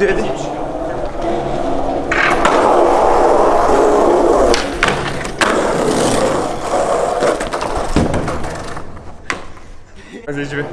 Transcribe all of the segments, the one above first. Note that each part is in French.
Dedi. Hadi Ecbi.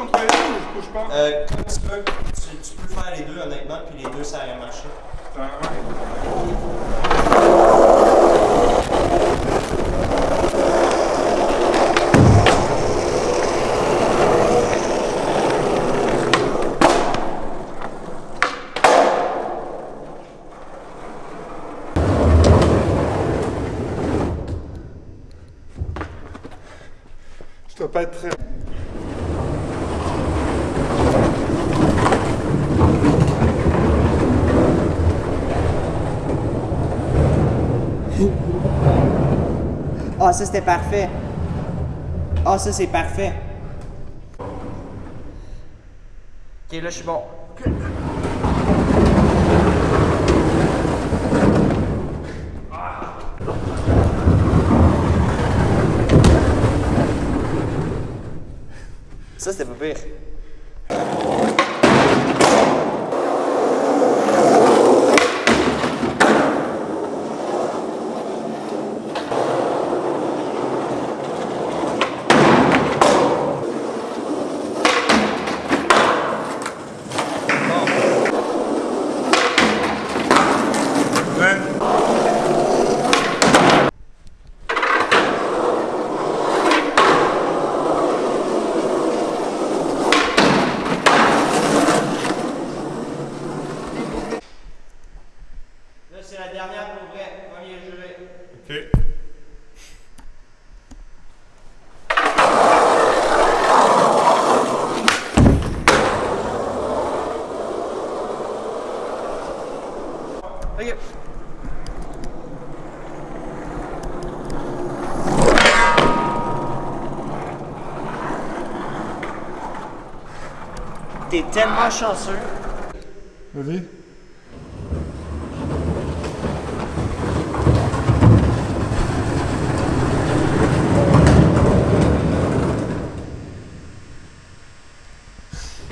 Entre les deux ou je bouge pas? Euh, comme tu peux, tu, tu peux faire les deux honnêtement, puis les deux ça aurait marché. Ah, ouais. Je dois pas être très... Ah, ça c'était parfait. Ah, ça c'est parfait. Ok, là je suis bon. Ça c'était pas pire. C'est la dernière pour vrai. Premier jeu. Ok. Ok. T'es tellement chanceux. Vas-y.